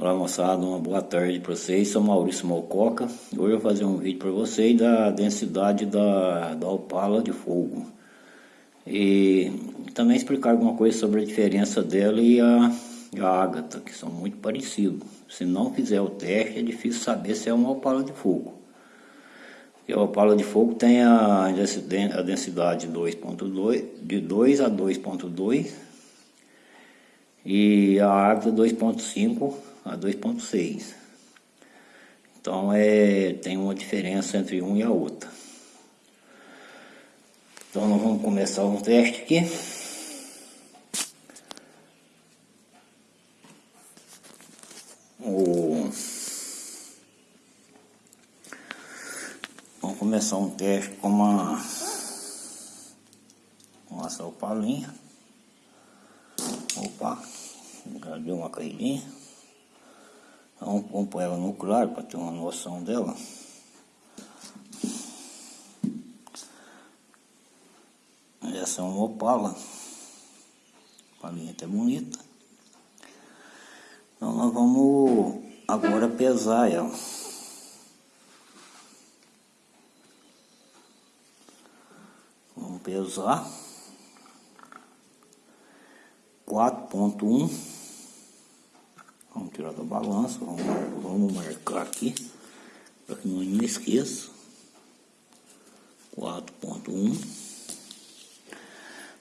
Olá moçada, uma boa tarde para vocês, sou Maurício Malcoca. Hoje eu vou fazer um vídeo para vocês da densidade da, da opala de fogo. E também explicar alguma coisa sobre a diferença dela e a, a ágata, que são muito parecidos. Se não fizer o teste é difícil saber se é uma opala de fogo. Porque a opala de fogo tem a, a densidade 2.2, de 2 a 2.2 e a ágata 2.5 a 2.6. Então é, tem uma diferença entre um e a outra. Então nós vamos começar um teste aqui. O... Vamos começar um teste com uma, uma salpalinha. Opa, já deu uma caidinha. Vamos, pôr ela no claro para ter uma noção dela. Essa é uma opala. Palinha até bonita. Então nós vamos agora pesar ela. Vamos pesar. 4.1 Da balança, vamos, vamos marcar aqui, para que não me esqueça. 4.1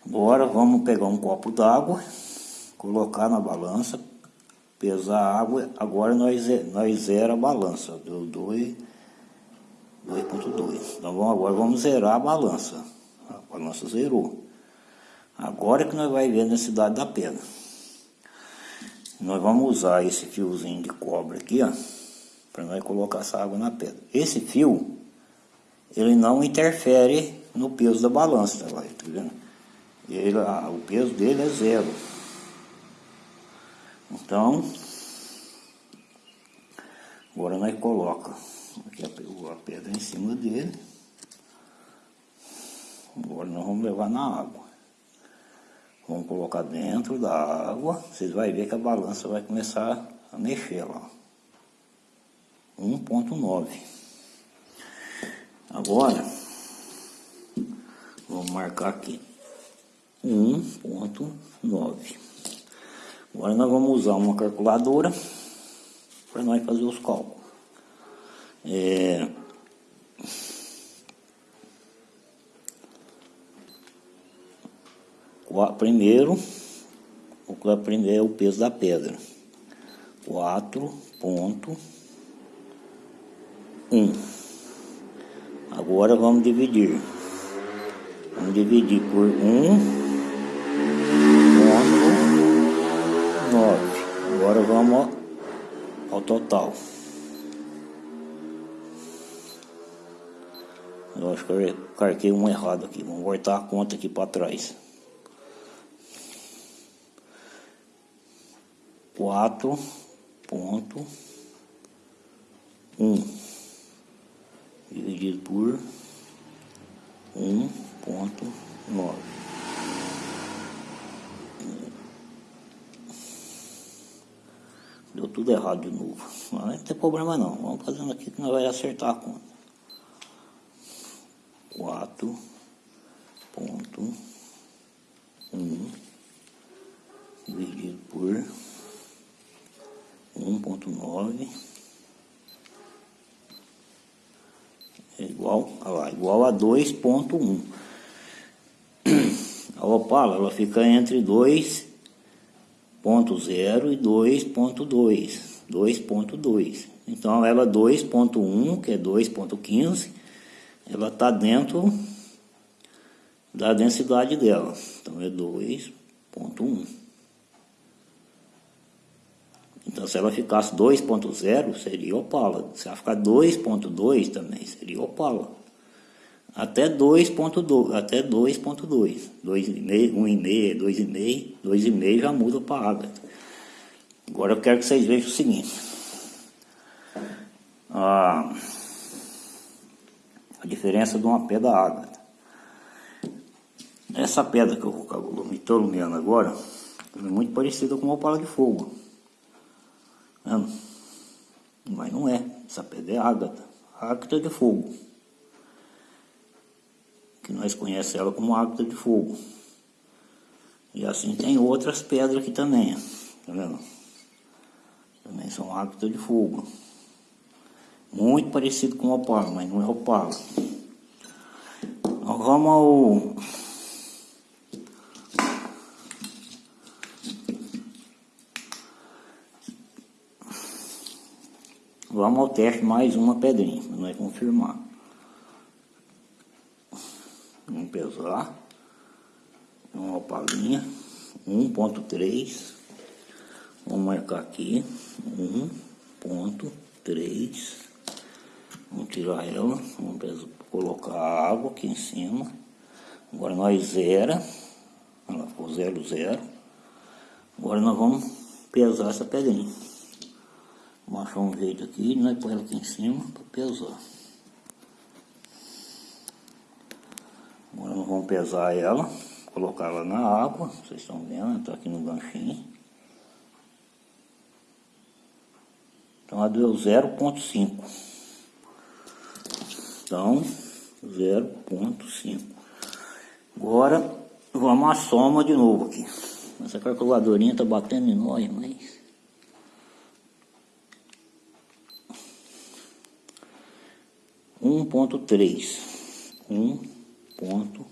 Agora vamos pegar um copo d'água, colocar na balança, pesar a água. Agora nós, nós zera a balança, deu 2.2. Então vamos, agora vamos zerar a balança. A balança zerou. Agora é que nós vamos ver necessidade da pedra. Nós vamos usar esse fiozinho de cobre aqui, ó, para nós colocar essa água na pedra. Esse fio, ele não interfere no peso da balança, tá, tá vendo? Ele, ah, o peso dele é zero. Então, agora nós coloca aqui a pedra em cima dele. Agora nós vamos levar na água. Vamos colocar dentro da água. Vocês vão ver que a balança vai começar a mexer lá. 1.9. Agora, vamos marcar aqui. 1.9. Agora nós vamos usar uma calculadora para nós fazer os cálculos. É, primeiro, o primeiro é o peso da pedra. 4.1. Agora vamos dividir. Vamos dividir por 1.9. Agora vamos ao total. Eu acho que eu carquei um errado aqui. Vamos voltar a conta aqui para trás. Quatro ponto um dividido por um ponto nove. Deu tudo errado de novo. Mas não tem problema não. Vamos fazendo aqui que nós vai acertar a conta. Quatro ponto um dividido por 1.9 é igual, lá, igual a 2.1. A opala ela fica entre 2.0 e 2.2. 2.2. Então ela 2.1, que é 2.15, ela está dentro da densidade dela. Então é 2.1. Então, se ela ficasse 2.0, seria Opala. Se ela ficar 2.2 também, seria Opala. Até 2.2, até 2.2, 2,5, 1,5, 2,5, 2,5 já muda para água. Agora eu quero que vocês vejam o seguinte. A, a diferença de uma pedra água. Essa pedra que eu estou iluminando agora é muito parecida com uma opala de fogo. Mas não é. Essa pedra é ágata. Ágata de fogo. Que nós conhecemos ela como ágata de fogo. E assim tem outras pedras aqui também. Tá vendo? Também são ágata de fogo. Muito parecido com o opala, mas não é opala. Nós vamos ao... Vamos ao teste mais uma pedrinha, para nós confirmar. Vamos pesar. Uma opalinha. 1.3. Vamos marcar aqui. 1.3. Vamos tirar ela, vamos colocar a água aqui em cima. Agora nós zera, ela ficou zero, zero. Agora nós vamos pesar essa pedrinha. Vamos achar um jeito aqui, nós põe ela aqui em cima para pesar. Agora nós vamos pesar ela, colocar ela na água, vocês estão vendo, está aqui no ganchinho. Então ela deu 0.5. Então, 0.5. Agora, vamos à soma de novo aqui. Essa calculadorinha tá batendo em nós, mas... Um ponto três, um ponto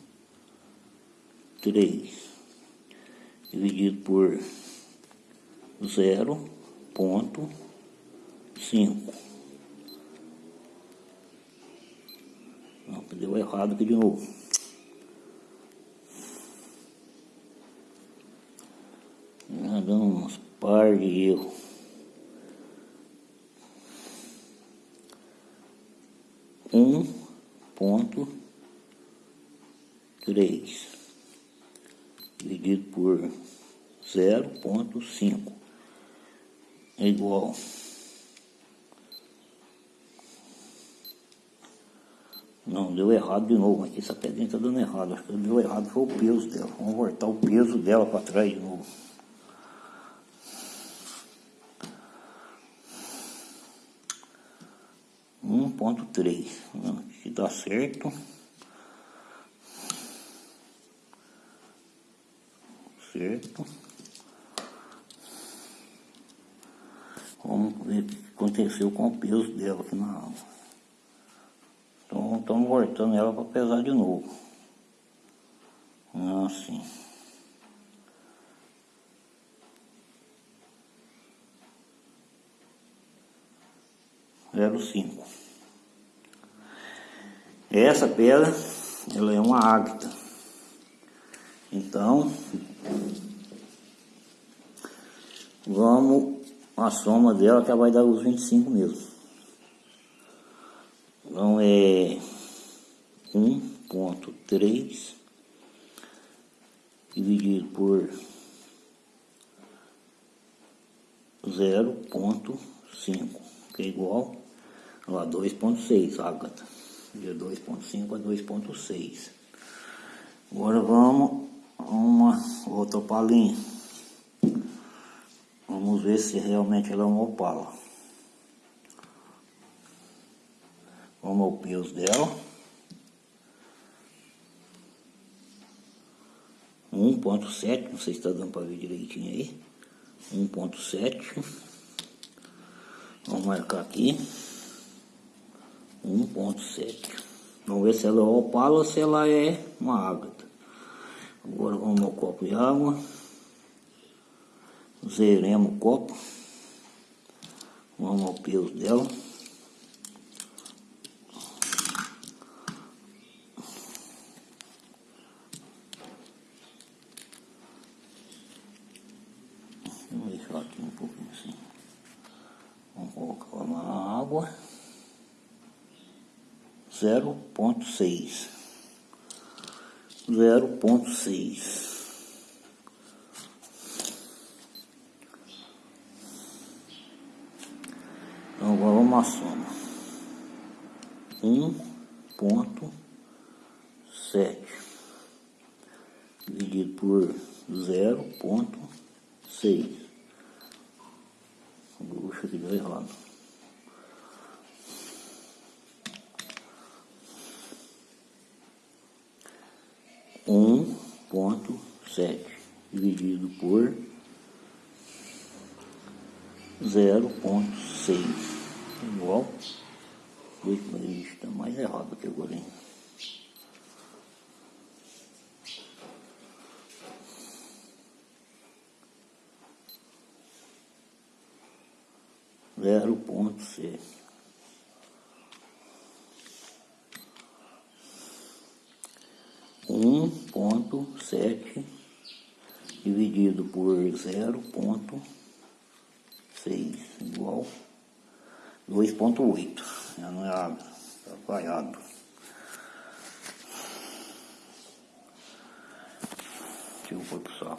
três dividido por zero ponto cinco Deu errado aqui de novo. Dando uns par de erro. Um ponto três dividido por zero ponto cinco é igual Não, deu errado de novo. Aqui essa pedrinha está dando errado. Acho que deu errado foi o peso dela. Vamos voltar o peso dela para trás de novo. Um ponto três. Se dá certo. Certo. Vamos ver o que aconteceu com o peso dela aqui na água. Então estamos voltando ela para pesar de novo. Assim. Zero cinco. Essa pedra, ela é uma ágata. Então, vamos a soma dela que vai dar os 25 mesmo. Então é 1.3 dividido por 0.5, que é igual a 2.6, ágata. De 2.5 a 2.6. Agora vamos a uma outra opalinha. Vamos ver se realmente ela é uma opala. Vamos ao peso dela. 1.7, não sei se está dando para ver direitinho aí. 1.7. Vamos marcar aqui. 1.7. Vamos ver se ela é opala ou se ela é uma ágata. Agora vamos ao copo de água. Zeremos o copo. Vamos ao peso dela. 0.6 0.6 então agora à soma. 1.7 dividido por 0.6 Puxa aqui deu errado. Um ponto sete dividido por zero ponto seis. Igual? Dois mas está mais errado aqui agora hein? zero ponto seis um ponto sete dividido por zero ponto seis igual dois ponto oito. Já não é água, está falhado. Eu pôr pro saco